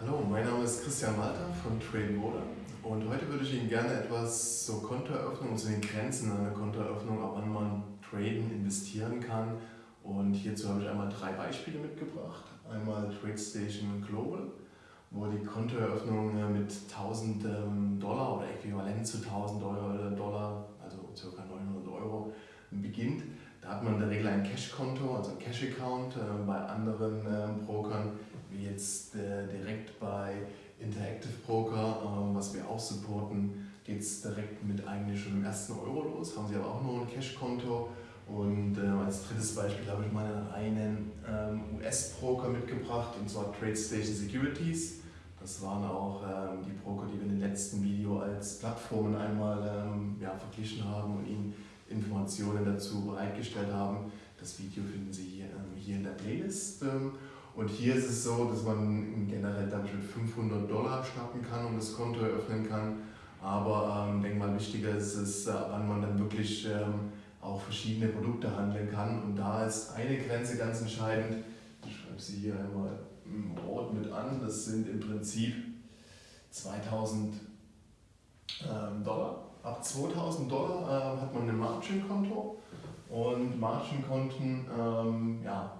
Hallo, mein Name ist Christian Walter von Trading Order und heute würde ich Ihnen gerne etwas zur Kontoeröffnung zu den Grenzen einer Kontoeröffnung, ab wann man traden, investieren kann. Und hierzu habe ich einmal drei Beispiele mitgebracht. Einmal TradeStation Global, wo die Kontoeröffnung mit 1000 ähm, Dollar oder äquivalent zu 1000 Dollar, also ca. 900 Euro, beginnt. Da hat man in der Regel ein Cash-Konto, also ein Cash-Account. Äh, bei anderen ähm, Brokern, wie jetzt äh, direkt bei Interactive Broker, ähm, was wir auch supporten, geht es direkt mit eigentlich schon dem ersten Euro los. Haben sie aber auch nur ein Cash-Konto. Und äh, als drittes Beispiel habe ich mal einen ähm, US-Broker mitgebracht, und zwar TradeStation Securities. Das waren auch ähm, die Broker, die wir in dem letzten Video als Plattformen einmal ähm, ja, verglichen haben und Ihnen Informationen dazu bereitgestellt haben. Das Video finden Sie hier, ähm, hier in der Playlist. Und hier ist es so, dass man generell damit mit 500 Dollar starten kann und das Konto eröffnen kann. Aber ähm, denke mal, wichtiger ist es, äh, wann man dann wirklich ähm, auch verschiedene Produkte handeln kann. Und da ist eine Grenze ganz entscheidend. Ich schreibe sie hier einmal im Rot mit an. Das sind im Prinzip 2000 ähm, Dollar. Ab 2000 Dollar äh, hat man ein Margin-Konto. Und Margin-Konten ähm, ja,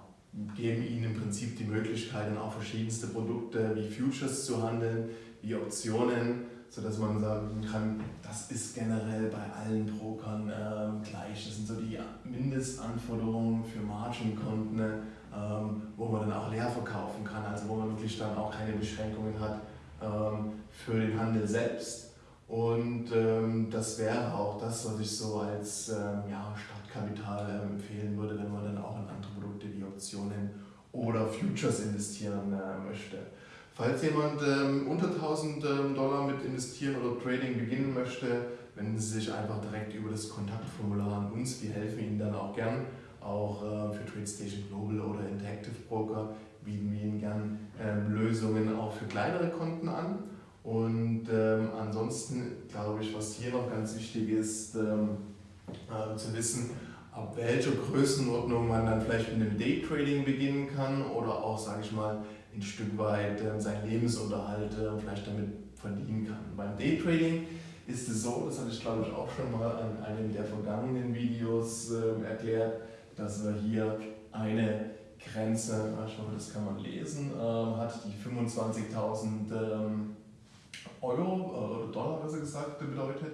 geben Ihnen im Prinzip die Möglichkeit, auch verschiedenste Produkte wie Futures zu handeln, wie Optionen, sodass man sagen kann, das ist generell bei allen Brokern ähm, gleich. Das sind so die Mindestanforderungen für Margin-Konten, ähm, wo man dann auch leer verkaufen kann, also wo man wirklich dann auch keine Beschränkungen hat ähm, für den Handel selbst. Und ähm, das wäre auch das, was ich so als ähm, ja, Startkapital ähm, empfehlen würde, wenn man dann auch in andere Produkte wie Optionen oder Futures investieren äh, möchte. Falls jemand ähm, unter 1000 ähm, Dollar mit investieren oder Trading beginnen möchte, wenden Sie sich einfach direkt über das Kontaktformular an uns. Wir helfen Ihnen dann auch gern. Auch äh, für TradeStation Global oder Interactive Broker bieten wir Ihnen gern ähm, Lösungen auch für kleinere Konten an. Und ähm, ansonsten glaube ich, was hier noch ganz wichtig ist, ähm, äh, zu wissen, ab welcher Größenordnung man dann vielleicht mit dem Daytrading beginnen kann oder auch, sage ich mal, ein Stück weit äh, seinen Lebensunterhalt äh, vielleicht damit verdienen kann. Beim Daytrading ist es so, das hatte ich glaube ich auch schon mal an einem der vergangenen Videos äh, erklärt, dass wir hier eine Grenze, ich hoffe, das kann man lesen, ähm, hat, die 25.000 Euro äh, oder Dollar besser gesagt bedeutet.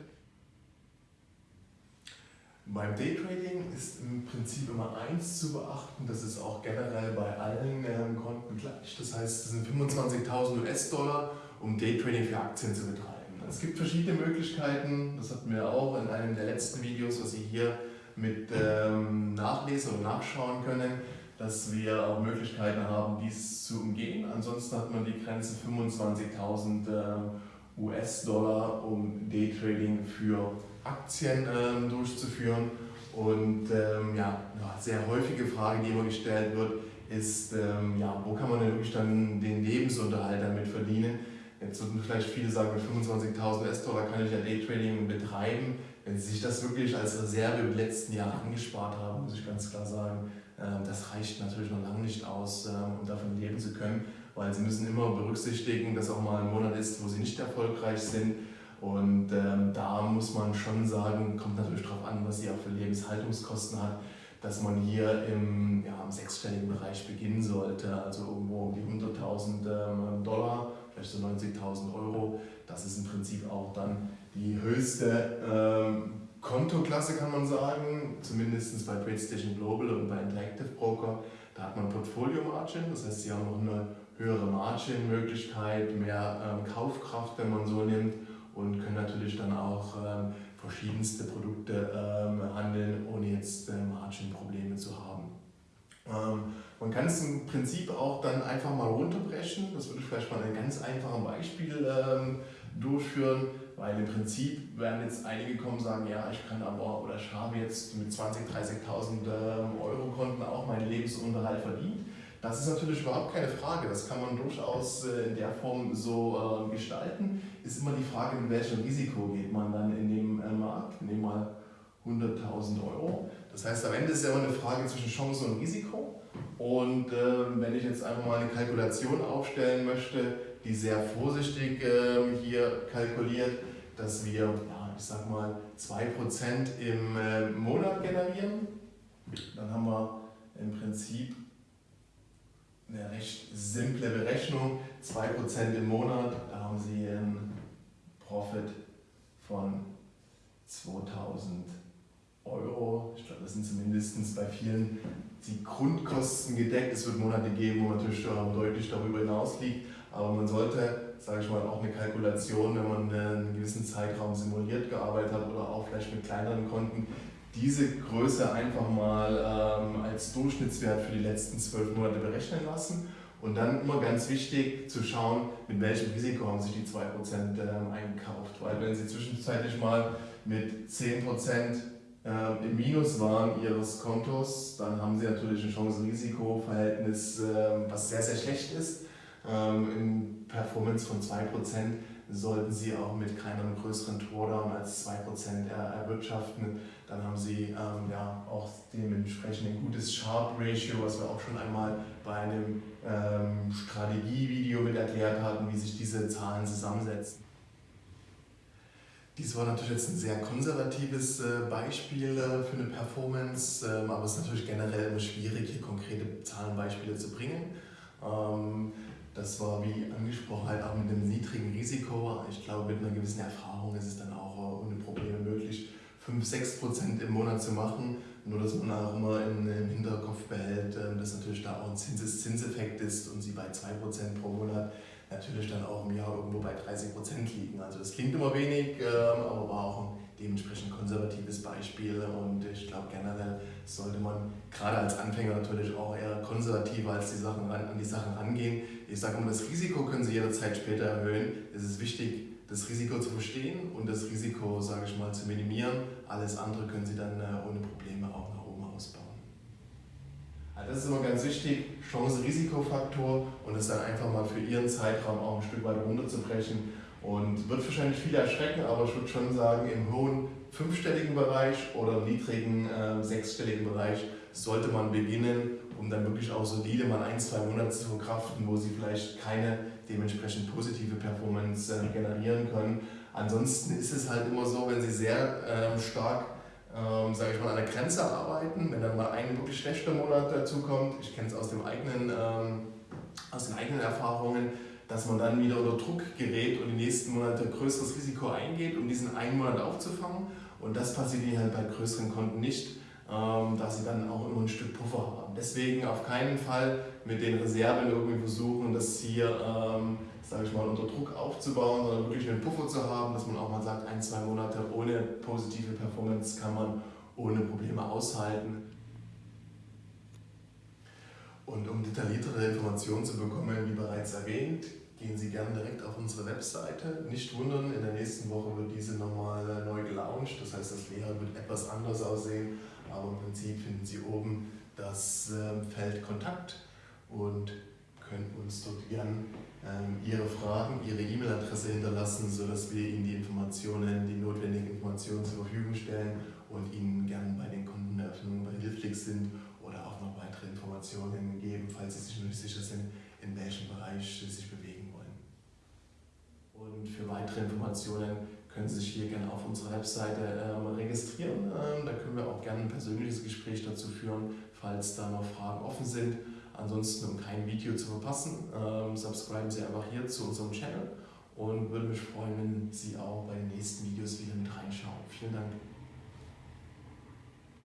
Beim Daytrading ist im Prinzip immer eins zu beachten, das ist auch generell bei allen ähm, Konten gleich. Das heißt, es sind 25.000 US-Dollar, um Daytrading für Aktien zu betreiben. Es gibt verschiedene Möglichkeiten, das hatten wir auch in einem der letzten Videos, was Sie hier mit ähm, nachlesen oder nachschauen können, dass wir auch Möglichkeiten haben, dies zu umgehen. Ansonsten hat man die Grenze 25.000 ähm, US-Dollar, um Daytrading für Aktien ähm, durchzuführen. Und ähm, ja, eine sehr häufige Frage, die immer gestellt wird, ist, ja, wo kann man denn wirklich dann den Lebensunterhalt damit verdienen? Jetzt würden vielleicht viele sagen, mit 25.000 US-Dollar kann ich ja Daytrading betreiben. Wenn Sie sich das wirklich als Reserve die letzten Jahre angespart haben, muss ich ganz klar sagen, das reicht natürlich noch lange nicht aus, ähm, um davon leben zu können weil sie müssen immer berücksichtigen, dass auch mal ein Monat ist, wo sie nicht erfolgreich sind. Und ähm, da muss man schon sagen, kommt natürlich darauf an, was sie auch für Lebenshaltungskosten hat, dass man hier im, ja, im sechsstelligen Bereich beginnen sollte, also irgendwo um die 100.000 ähm, Dollar, vielleicht so 90.000 Euro. Das ist im Prinzip auch dann die höchste ähm, Kontoklasse, kann man sagen, zumindest bei TradeStation Global und bei Interactive Broker. Da hat man Portfolio Margin, das heißt, sie haben noch eine höhere Margin-Möglichkeit, mehr ähm, Kaufkraft, wenn man so nimmt und können natürlich dann auch ähm, verschiedenste Produkte ähm, handeln, ohne jetzt äh, Margin-Probleme zu haben. Ähm, man kann es im Prinzip auch dann einfach mal runterbrechen, das würde ich vielleicht mal ein ganz einfaches Beispiel ähm, durchführen, weil im Prinzip werden jetzt einige kommen und sagen, ja, ich kann aber oder ich habe jetzt mit 20.000, 30.000 ähm, Euro Konten auch meinen Lebensunterhalt verdient. Das ist natürlich überhaupt keine Frage, das kann man durchaus äh, in der Form so äh, gestalten. Ist immer die Frage, mit welchem Risiko geht man dann in dem äh, Markt. Nehmen wir mal 100.000 Euro. Das heißt, am Ende ist ja immer eine Frage zwischen Chance und Risiko. Und äh, wenn ich jetzt einfach mal eine Kalkulation aufstellen möchte, die sehr vorsichtig äh, hier kalkuliert, dass wir, ja, ich sag mal, 2% im äh, Monat generieren, dann haben wir im Prinzip eine recht simple Berechnung. 2% im Monat, da haben Sie einen Profit von 2000 Euro. Ich glaube, das sind zumindest bei vielen die Grundkosten gedeckt. Es wird Monate geben, wo natürlich deutlich darüber hinaus liegt. Aber man sollte, sage ich mal, auch eine Kalkulation, wenn man einen gewissen Zeitraum simuliert gearbeitet hat oder auch vielleicht mit kleineren Konten, diese Größe einfach mal ähm, als Durchschnittswert für die letzten zwölf Monate berechnen lassen. Und dann immer ganz wichtig zu schauen, mit welchem Risiko haben sich die 2% ähm, eingekauft. Weil wenn Sie zwischenzeitlich mal mit 10% ähm, im Minus waren Ihres Kontos, dann haben Sie natürlich ein Chance-Risiko-Verhältnis, ähm, was sehr, sehr schlecht ist. Ähm, in Performance von 2% sollten Sie auch mit keinem größeren Drawdown als 2% erwirtschaften. Dann haben Sie ähm, ja, auch dementsprechend ein gutes Sharp-Ratio, was wir auch schon einmal bei einem ähm, Strategievideo mit erklärt hatten, wie sich diese Zahlen zusammensetzen. Dies war natürlich jetzt ein sehr konservatives äh, Beispiel äh, für eine Performance, ähm, aber es ist natürlich generell immer schwierig, hier konkrete Zahlenbeispiele zu bringen. Ähm, das war wie angesprochen halt auch mit einem niedrigen Risiko. Ich glaube, mit einer gewissen Erfahrung ist es dann auch äh, ohne Probleme möglich, 5-6% im Monat zu machen. Nur, dass man auch immer im Hinterkopf behält, dass natürlich da auch ein Zinseszinseffekt ist und sie bei 2% pro Monat natürlich dann auch im Jahr irgendwo bei 30 Prozent liegen. Also das klingt immer wenig, ähm, aber war auch dementsprechend konservatives Beispiel und ich glaube generell sollte man gerade als Anfänger natürlich auch eher konservativer als die Sachen an die Sachen rangehen. Ich sage immer, das Risiko können Sie jederzeit später erhöhen. Es ist wichtig, das Risiko zu verstehen und das Risiko, sage ich mal, zu minimieren. Alles andere können Sie dann äh, ohne Probleme auch nach oben ausbauen. Also das ist immer ganz wichtig, Chance-Risikofaktor und das dann einfach mal für Ihren Zeitraum auch ein Stück weit runterzubrechen. Und wird wahrscheinlich viele erschrecken, aber ich würde schon sagen, im hohen fünfstelligen Bereich oder niedrigen äh, sechsstelligen Bereich sollte man beginnen, um dann wirklich auch solide mal ein, zwei Monate zu verkraften, wo Sie vielleicht keine dementsprechend positive Performance äh, generieren können. Ansonsten ist es halt immer so, wenn Sie sehr äh, stark ähm, sage ich mal, an der Grenze arbeiten, wenn dann mal ein wirklich schlechter Monat dazu kommt. Ich kenne es aus, ähm, aus den eigenen Erfahrungen, dass man dann wieder unter Druck gerät und die nächsten Monate größeres Risiko eingeht, um diesen einen Monat aufzufangen. Und das passiert ihnen halt bei größeren Konten nicht, ähm, da sie dann auch immer ein Stück Puffer haben. Deswegen auf keinen Fall mit den Reserven irgendwie versuchen, das hier ähm, sage ich mal, unter Druck aufzubauen, sondern wirklich einen Puffer zu haben, dass man auch mal sagt, ein, zwei Monate ohne positive Performance kann man ohne Probleme aushalten. Und um detailliertere Informationen zu bekommen, wie bereits erwähnt, gehen Sie gerne direkt auf unsere Webseite. Nicht wundern, in der nächsten Woche wird diese nochmal neu gelauncht, das heißt, das Lehrer wird etwas anders aussehen, aber im Prinzip finden Sie oben das ähm, Feld Kontakt und können uns dort gern ähm, Ihre Fragen, Ihre E-Mail-Adresse hinterlassen, sodass wir Ihnen die Informationen, die notwendigen Informationen zur Verfügung stellen und Ihnen gern bei den Kundeneröffnungen behilflich sind oder auch noch weitere Informationen geben, falls Sie sich nicht sicher sind, in welchem Bereich Sie sich bewegen. Für weitere Informationen können Sie sich hier gerne auf unserer Webseite ähm, registrieren. Ähm, da können wir auch gerne ein persönliches Gespräch dazu führen, falls da noch Fragen offen sind. Ansonsten, um kein Video zu verpassen, ähm, subscriben Sie einfach hier zu unserem Channel und würde mich freuen, wenn Sie auch bei den nächsten Videos wieder mit reinschauen. Vielen Dank.